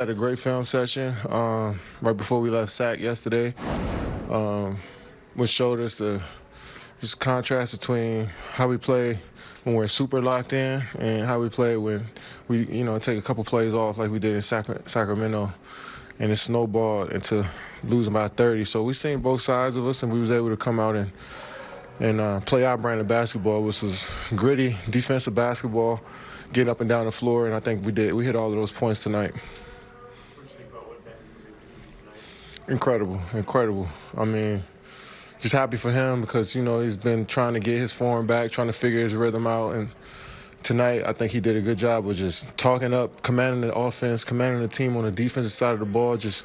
Had a great film session um, right before we left SAC yesterday, um, which showed us the just contrast between how we play when we're super locked in and how we play when we, you know, take a couple plays off like we did in Sac- Sacramento, and it snowballed into losing by 30. So we seen both sides of us, and we was able to come out and and uh, play our brand of basketball, which was gritty defensive basketball, getting up and down the floor, and I think we did. We hit all of those points tonight. Incredible, incredible. I mean, just happy for him because you know he's been trying to get his form back, trying to figure his rhythm out, and tonight I think he did a good job of just talking up, commanding the offense, commanding the team on the defensive side of the ball. Just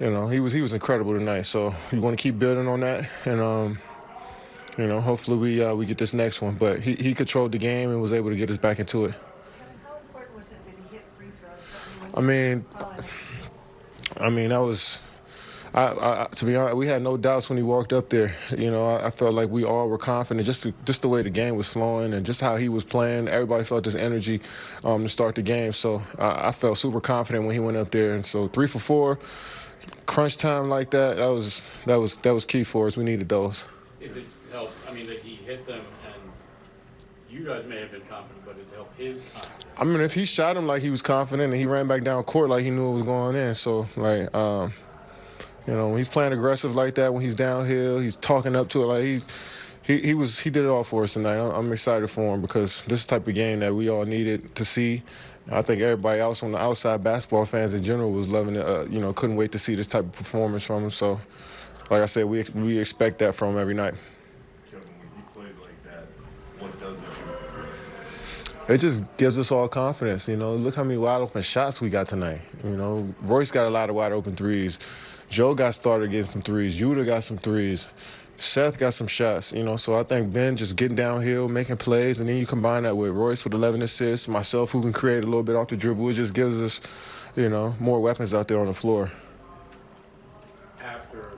you know, he was he was incredible tonight. So we want to keep building on that, and um, you know, hopefully we uh, we get this next one. But he he controlled the game and was able to get us back into it. I mean, I mean that was I, I, to be honest, we had no doubts when he walked up there. You know, I, I, felt like we all were confident, just to, just the way the game was flowing and just how he was playing. Everybody felt this energy um, to start the game. So I, I, felt super confident when he went up there. And so three for four, crunch time like that, that was that was that was key for us. We needed those. Is it help? I mean, that he hit them and you guys may have been confident, but it's helped his confidence. I mean, if he shot him like he was confident and he ran back down court like he knew it was going in, so like. Um, you know, when he's playing aggressive like that, when he's downhill, he's talking up to it like he's he, he was he did it all for us tonight. I'm excited for him because this type of game that we all needed to see. I think everybody else on the outside, basketball fans in general, was loving it. Uh, you know, couldn't wait to see this type of performance from him. So, like I said, we we expect that from him every night. Kevin, when he played like that, what does it do It just gives us all confidence. You know, look how many wide open shots we got tonight. You know, Royce got a lot of wide open threes. Joe got started getting some threes. Yuta got some threes. Seth got some shots, you know. So I think Ben just getting downhill, making plays, and then you combine that with Royce with 11 assists, myself who can create a little bit off the dribble. It just gives us, you know, more weapons out there on the floor. After,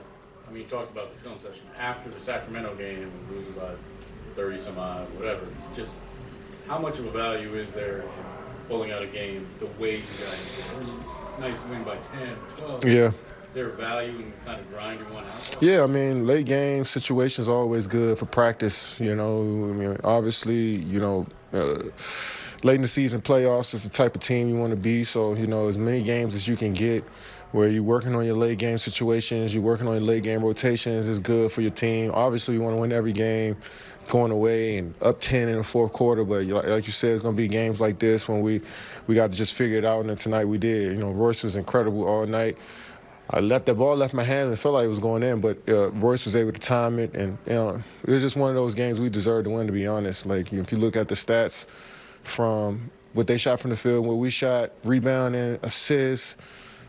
I mean, you talked about the film session. After the Sacramento game, losing by 30 some odd, whatever. Just how much of a value is there in pulling out a game the way you guys? Did? Nice to win by 10, 12. Yeah. Is there a value in kind of grinding one out? Yeah, I mean, late game situations always good for practice. You know, I mean, obviously, you know, uh, late in the season playoffs is the type of team you want to be. So, you know, as many games as you can get where you're working on your late game situations, you're working on your late game rotations is good for your team. Obviously, you want to win every game going away and up 10 in the fourth quarter. But like you said, it's going to be games like this when we, we got to just figure it out. And tonight we did. You know, Royce was incredible all night. I left the ball left my hands and felt like it was going in, but uh, Royce was able to time it, and you know, it was just one of those games we deserved to win. To be honest, like if you look at the stats from what they shot from the field, what we shot, rebounding, assists,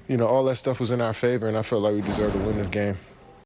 you know, all that stuff was in our favor, and I felt like we deserved to win this game.